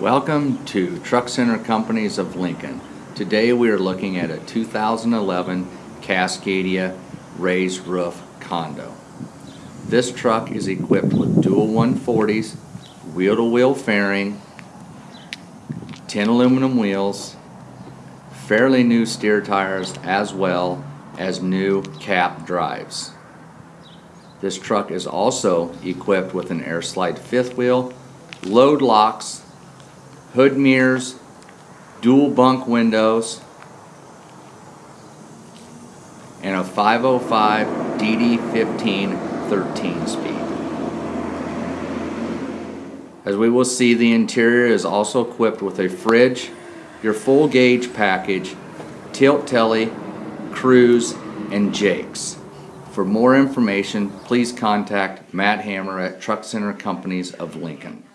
Welcome to Truck Center Companies of Lincoln. Today we are looking at a 2011 Cascadia raised roof condo. This truck is equipped with dual 140s, wheel-to-wheel fairing, 10 aluminum wheels, fairly new steer tires as well as new cap drives. This truck is also equipped with an air slide fifth wheel, load locks, hood mirrors, dual bunk windows, and a 505 DD15 13 speed. As we will see, the interior is also equipped with a fridge, your full gauge package, tilt telly, cruise, and jakes. For more information, please contact Matt Hammer at Truck Center Companies of Lincoln.